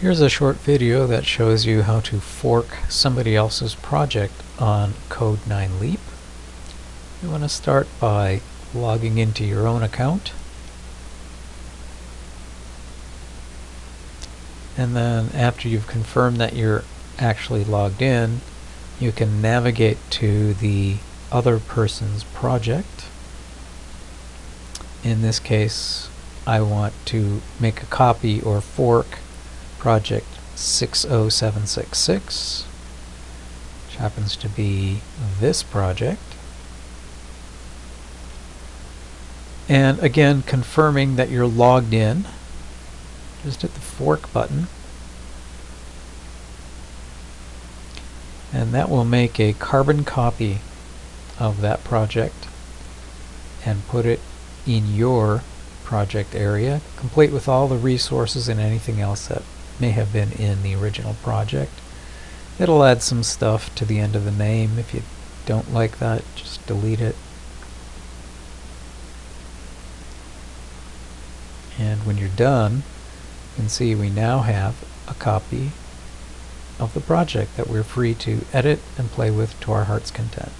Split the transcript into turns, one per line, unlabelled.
Here's a short video that shows you how to fork somebody else's project on Code9 Leap. You want to start by logging into your own account. And then after you've confirmed that you're actually logged in, you can navigate to the other person's project. In this case, I want to make a copy or fork project 60766, which happens to be this project. And again, confirming that you're logged in, just hit the fork button. And that will make a carbon copy of that project and put it in your project area, complete with all the resources and anything else that may have been in the original project. It'll add some stuff to the end of the name. If you don't like that, just delete it. And when you're done, you can see we now have a copy of the project that we're free to edit and play with to our heart's content.